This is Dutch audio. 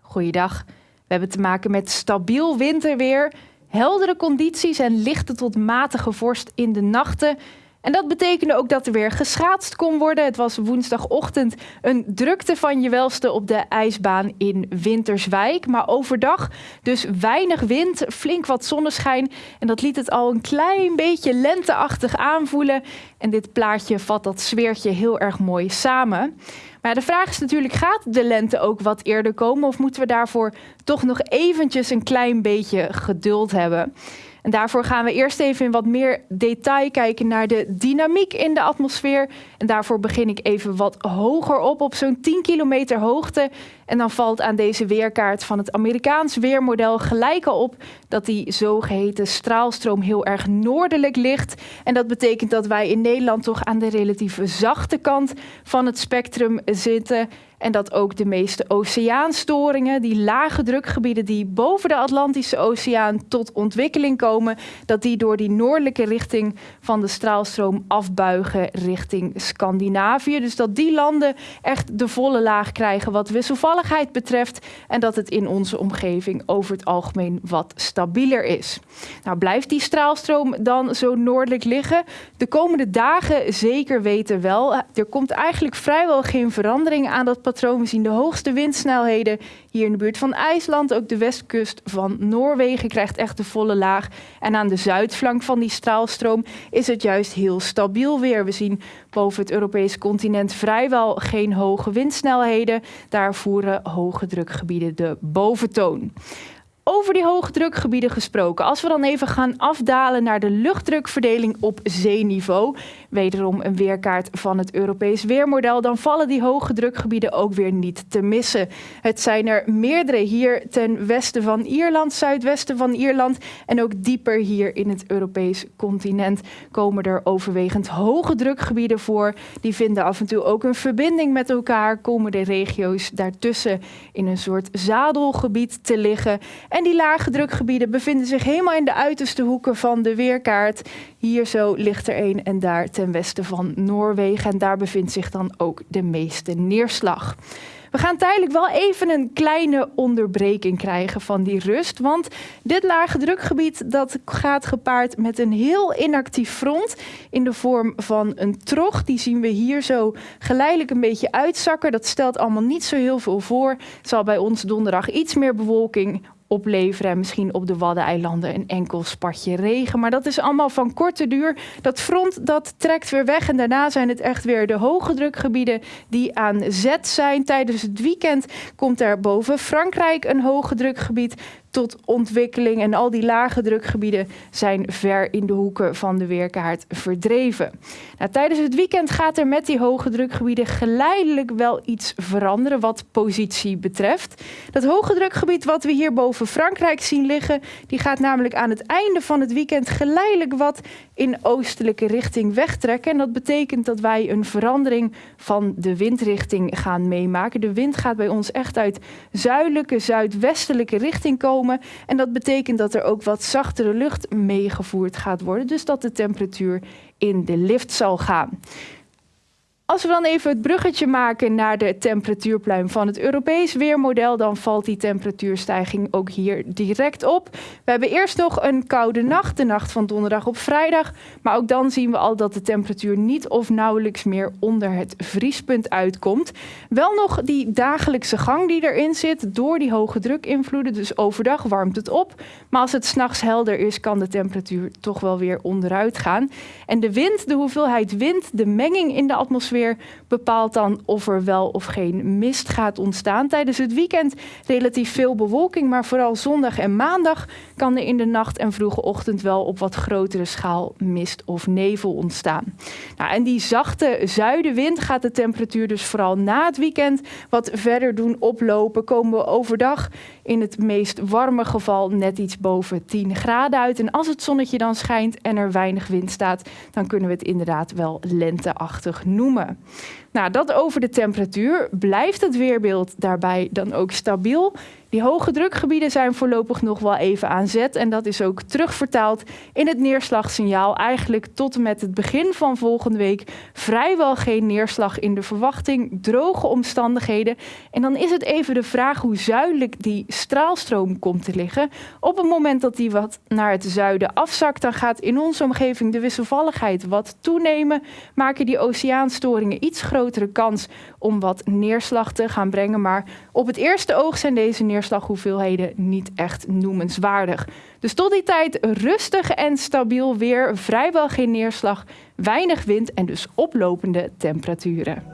Goeiedag. We hebben te maken met stabiel winterweer, heldere condities en lichte tot matige vorst in de nachten. En dat betekende ook dat er weer geschaatst kon worden. Het was woensdagochtend een drukte van je welste op de ijsbaan in Winterswijk. Maar overdag dus weinig wind, flink wat zonneschijn. En dat liet het al een klein beetje lenteachtig aanvoelen. En dit plaatje vat dat sfeertje heel erg mooi samen. Maar de vraag is natuurlijk, gaat de lente ook wat eerder komen? Of moeten we daarvoor toch nog eventjes een klein beetje geduld hebben? En daarvoor gaan we eerst even in wat meer detail kijken naar de dynamiek in de atmosfeer. En daarvoor begin ik even wat hoger op, op zo'n 10 kilometer hoogte. En dan valt aan deze weerkaart van het Amerikaans weermodel gelijk al op dat die zogeheten straalstroom heel erg noordelijk ligt. En dat betekent dat wij in Nederland toch aan de relatief zachte kant van het spectrum zitten. En dat ook de meeste oceaanstoringen, die lage drukgebieden die boven de Atlantische Oceaan tot ontwikkeling komen, dat die door die noordelijke richting van de straalstroom afbuigen richting Scandinavië. Dus dat die landen echt de volle laag krijgen wat betreft en dat het in onze omgeving over het algemeen wat stabieler is. Nou, blijft die straalstroom dan zo noordelijk liggen? De komende dagen zeker weten wel. Er komt eigenlijk vrijwel geen verandering aan dat patroon. We zien de hoogste windsnelheden hier in de buurt van IJsland. Ook de westkust van Noorwegen krijgt echt de volle laag. En aan de zuidflank van die straalstroom is het juist heel stabiel weer. We zien boven het Europese continent vrijwel geen hoge windsnelheden. Daar voeren hoge drukgebieden de boventoon. Over die hoge drukgebieden gesproken. Als we dan even gaan afdalen naar de luchtdrukverdeling op zeeniveau, wederom een weerkaart van het Europees weermodel, dan vallen die hoge drukgebieden ook weer niet te missen. Het zijn er meerdere hier ten westen van Ierland, zuidwesten van Ierland en ook dieper hier in het Europees continent komen er overwegend hoge drukgebieden voor. Die vinden af en toe ook een verbinding met elkaar, komen de regio's daartussen in een soort zadelgebied te liggen. En die lage drukgebieden bevinden zich helemaal in de uiterste hoeken van de weerkaart. Hier zo ligt er een en daar ten westen van Noorwegen. En daar bevindt zich dan ook de meeste neerslag. We gaan tijdelijk wel even een kleine onderbreking krijgen van die rust. Want dit lage drukgebied dat gaat gepaard met een heel inactief front in de vorm van een trog. Die zien we hier zo geleidelijk een beetje uitzakken. Dat stelt allemaal niet zo heel veel voor. Het zal bij ons donderdag iets meer bewolking opleveren. En misschien op de Waddeneilanden een enkel spatje regen. Maar dat is allemaal van korte duur. Dat front dat trekt weer weg. En daarna zijn het echt weer de hoge drukgebieden die aan zet zijn. Tijdens het weekend komt er boven Frankrijk een hoge drukgebied tot ontwikkeling. En al die lage drukgebieden zijn ver in de hoeken van de weerkaart verdreven. Nou, tijdens het weekend gaat er met die hoge drukgebieden geleidelijk wel iets veranderen wat positie betreft. Dat hoge drukgebied wat we hier boven Frankrijk zien liggen, die gaat namelijk aan het einde van het weekend geleidelijk wat in oostelijke richting wegtrekken. En dat betekent dat wij een verandering van de windrichting gaan meemaken. De wind gaat bij ons echt uit zuidelijke, zuidwestelijke richting komen. En dat betekent dat er ook wat zachtere lucht meegevoerd gaat worden. Dus dat de temperatuur in de lift zal gaan. Als we dan even het bruggetje maken naar de temperatuurpluim van het Europees weermodel, dan valt die temperatuurstijging ook hier direct op. We hebben eerst nog een koude nacht, de nacht van donderdag op vrijdag. Maar ook dan zien we al dat de temperatuur niet of nauwelijks meer onder het vriespunt uitkomt. Wel nog die dagelijkse gang die erin zit door die hoge drukinvloeden. Dus overdag warmt het op. Maar als het s'nachts helder is, kan de temperatuur toch wel weer onderuit gaan. En de wind, de hoeveelheid wind, de menging in de atmosfeer bepaalt dan of er wel of geen mist gaat ontstaan. Tijdens het weekend relatief veel bewolking, maar vooral zondag en maandag kan er in de nacht en vroege ochtend wel op wat grotere schaal mist of nevel ontstaan. Nou, en die zachte zuidenwind gaat de temperatuur dus vooral na het weekend wat verder doen oplopen. Komen we overdag in het meest warme geval net iets boven 10 graden uit. En als het zonnetje dan schijnt en er weinig wind staat, dan kunnen we het inderdaad wel lenteachtig noemen. Yeah. Nou, dat over de temperatuur. Blijft het weerbeeld daarbij dan ook stabiel? Die hoge drukgebieden zijn voorlopig nog wel even aan zet. En dat is ook terugvertaald in het neerslagsignaal. Eigenlijk tot en met het begin van volgende week vrijwel geen neerslag in de verwachting. Droge omstandigheden. En dan is het even de vraag hoe zuidelijk die straalstroom komt te liggen. Op het moment dat die wat naar het zuiden afzakt, dan gaat in onze omgeving de wisselvalligheid wat toenemen. Maken die oceaanstoringen iets grotere kans om wat neerslag te gaan brengen. Maar op het eerste oog zijn deze neerslag neerslaghoeveelheden niet echt noemenswaardig. Dus tot die tijd rustig en stabiel weer, vrijwel geen neerslag, weinig wind en dus oplopende temperaturen.